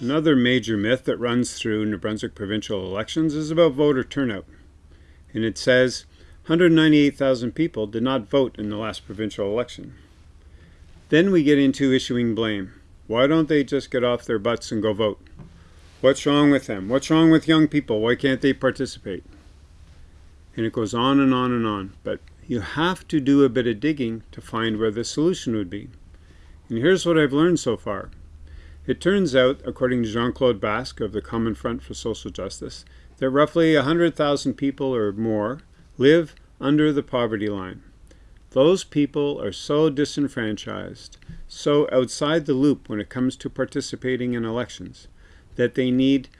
Another major myth that runs through New Brunswick provincial elections is about voter turnout. And it says 198,000 people did not vote in the last provincial election. Then we get into issuing blame. Why don't they just get off their butts and go vote? What's wrong with them? What's wrong with young people? Why can't they participate? And it goes on and on and on. But you have to do a bit of digging to find where the solution would be. And here's what I've learned so far. It turns out, according to Jean-Claude Basque of the Common Front for Social Justice, that roughly 100,000 people or more live under the poverty line. Those people are so disenfranchised, so outside the loop when it comes to participating in elections, that they need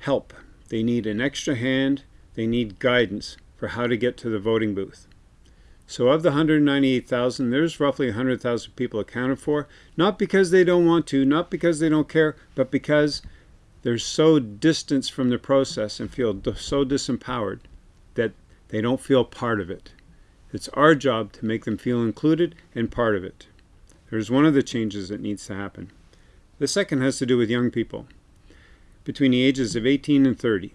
help. They need an extra hand, they need guidance for how to get to the voting booth. So of the 198,000, there's roughly 100,000 people accounted for, not because they don't want to, not because they don't care, but because they're so distanced from the process and feel so disempowered that they don't feel part of it. It's our job to make them feel included and part of it. There's one of the changes that needs to happen. The second has to do with young people between the ages of 18 and 30.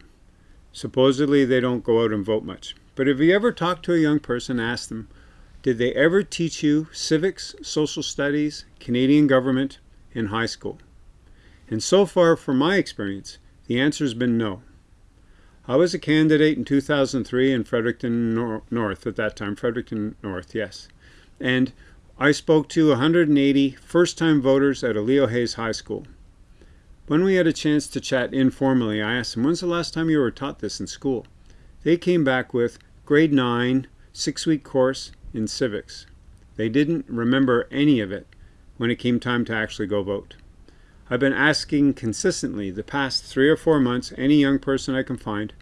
Supposedly they don't go out and vote much. But have you ever talked to a young person asked them, did they ever teach you civics, social studies, Canadian government in high school? And so far, from my experience, the answer has been no. I was a candidate in 2003 in Fredericton Nor North at that time, Fredericton North, yes. And I spoke to 180 first-time voters at a Leo Hayes High School. When we had a chance to chat informally, I asked them, when's the last time you were taught this in school? They came back with, grade 9, six-week course in civics. They didn't remember any of it when it came time to actually go vote. I've been asking consistently the past three or four months, any young person I can find,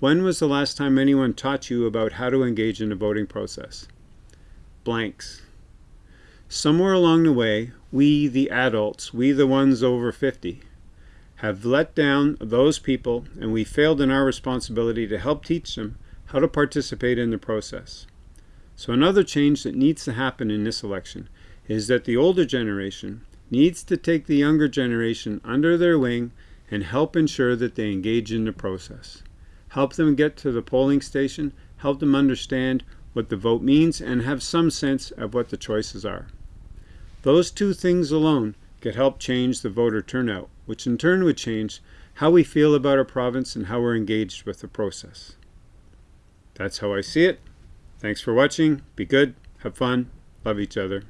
when was the last time anyone taught you about how to engage in the voting process? Blanks. Somewhere along the way, we, the adults, we the ones over 50, have let down those people and we failed in our responsibility to help teach them how to participate in the process. So another change that needs to happen in this election is that the older generation needs to take the younger generation under their wing and help ensure that they engage in the process. Help them get to the polling station, help them understand what the vote means, and have some sense of what the choices are. Those two things alone could help change the voter turnout, which in turn would change how we feel about our province and how we're engaged with the process. That's how I see it. Thanks for watching. Be good. Have fun. Love each other.